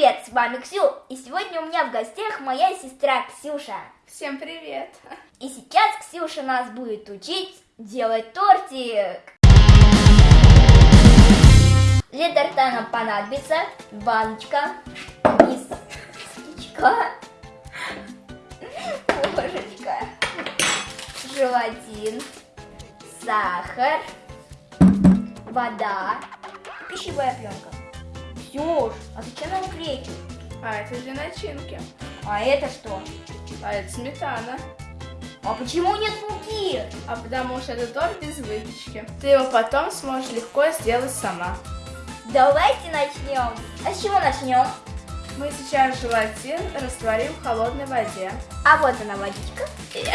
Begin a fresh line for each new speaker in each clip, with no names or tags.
привет, с вами Ксю, и сегодня у меня в гостях моя сестра Ксюша.
Всем привет!
И сейчас Ксюша нас будет учить делать тортик. Для торта нам понадобится баночка, мисочка, ложечка, желатин, сахар, вода, пищевая пленка. Ксюш, а зачем нам крекер?
А это для начинки.
А это что?
А это сметана.
А почему нет муки?
А потому что это торт без выпечки. Ты его потом сможешь легко сделать сама.
Давайте начнем. А с чего начнем?
Мы сейчас желатин растворим в холодной воде.
А вот она водичка.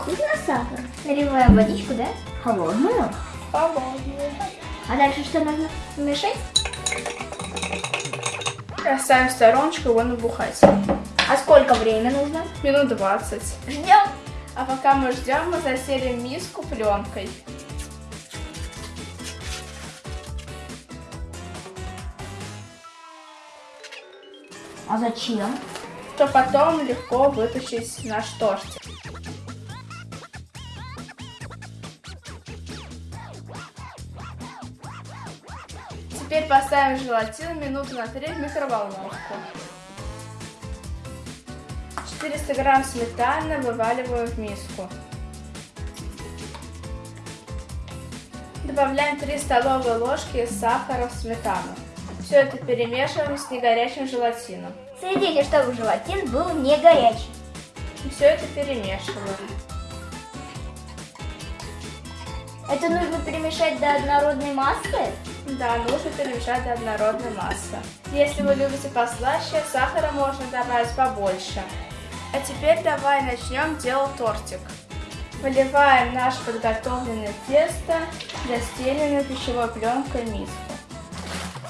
Вкусно сахар. Наливаем водичку, да? Холодную.
Холодную.
А дальше что нужно? Мешать?
Оставим в стороночку его набухать.
А сколько времени нужно?
Минут 20.
Ждем.
А пока мы ждем, мы заселим миску пленкой.
А зачем?
Что потом легко вытащить наш тортик. Теперь поставим желатин минуту на 3 в микроволновку. 400 грамм сметаны вываливаю в миску. Добавляем 3 столовые ложки сахара в сметану. Все это перемешиваем с негорячим желатином.
Следите, чтобы желатин был не горячий.
Все это перемешиваем.
Это нужно перемешать до однородной массы?
Да, нужно перемешать до однородной массы. Если вы любите послаще, сахара можно добавить побольше. А теперь давай начнем делать тортик. Выливаем наше подготовленное тесто застеленную пищевой пленкой миску.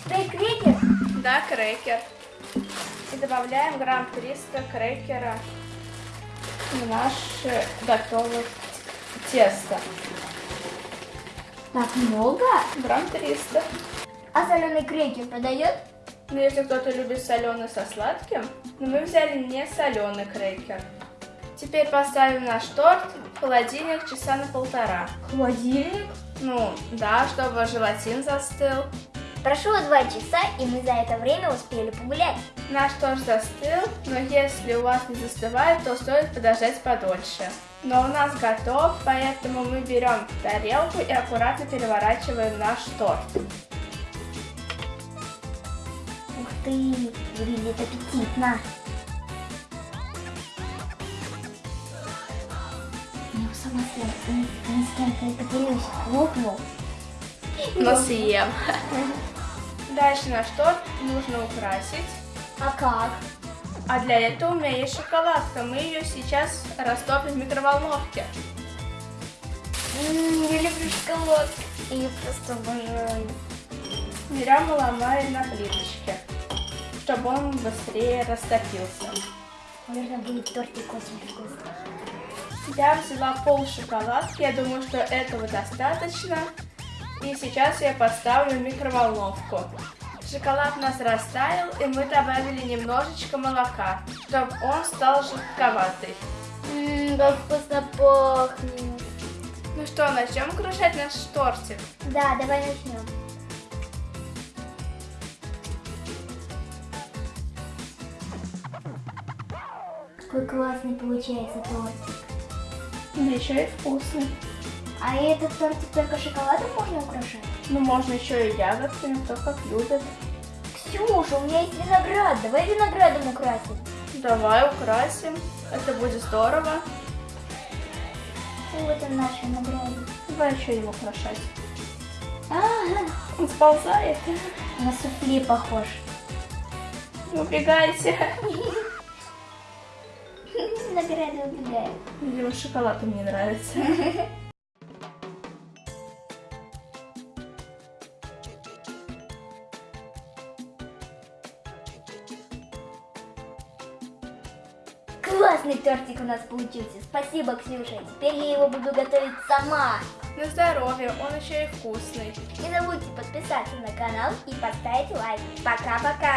Ты крекер?
Да, крекер. И добавляем грамм 300 крекера в наше готовое тесто.
Так много?
Грамм 300.
А соленый крекер подойдет?
Ну, если кто-то любит соленый со сладким, но мы взяли не соленый крекер. Теперь поставим наш торт в холодильник часа на полтора.
Холодильник?
Ну, да, чтобы желатин застыл.
Прошло два часа, и мы за это время успели погулять.
Наш торт застыл, но если у вас не застывает, то стоит подождать подольше. Но у нас готов, поэтому мы берем тарелку и аккуратно переворачиваем наш торт.
Ух ты, выглядит аппетитно. Я сама с кем-то поделюсь. Хлопнул.
Но съем. Дальше наш торт нужно украсить.
А как?
А для этого у меня есть шоколадка. Мы ее сейчас растопим в микроволновке.
М-м, я люблю шоколад. Я просто обожаю.
Берем и ломаем на плиточке, чтобы он быстрее растопился.
Наверное, будет тортик очень вкусный.
Я взяла пол шоколадки, я думаю, что этого достаточно. И сейчас я поставлю в микроволновку. Шоколад у нас растаял, и мы добавили немножечко молока, чтобы он стал жидковатый.
Ммм, как вкусно пахнет.
Ну что, начнем крушать наш тортик?
Да, давай начнем. Какой классный получается тортик.
Да еще и вкусный.
А этот тортик только шоколадом можно украшать?
Ну, можно еще и ягодками, кто как любит.
Ксюша, у меня есть виноград. Давай виноградом украсим.
Давай украсим. Это будет здорово.
Вот он наш виноград.
Давай еще его украшать.
Ага,
Он сползает.
на суфле похож.
Убегайте.
Виноград убегает.
Видимо, шоколад мне нравится.
Классный тортик у нас получился. Спасибо, Ксюша. Теперь я его буду готовить сама.
На здоровье, он еще и вкусный.
Не забудьте подписаться на канал и поставить лайк. Пока-пока.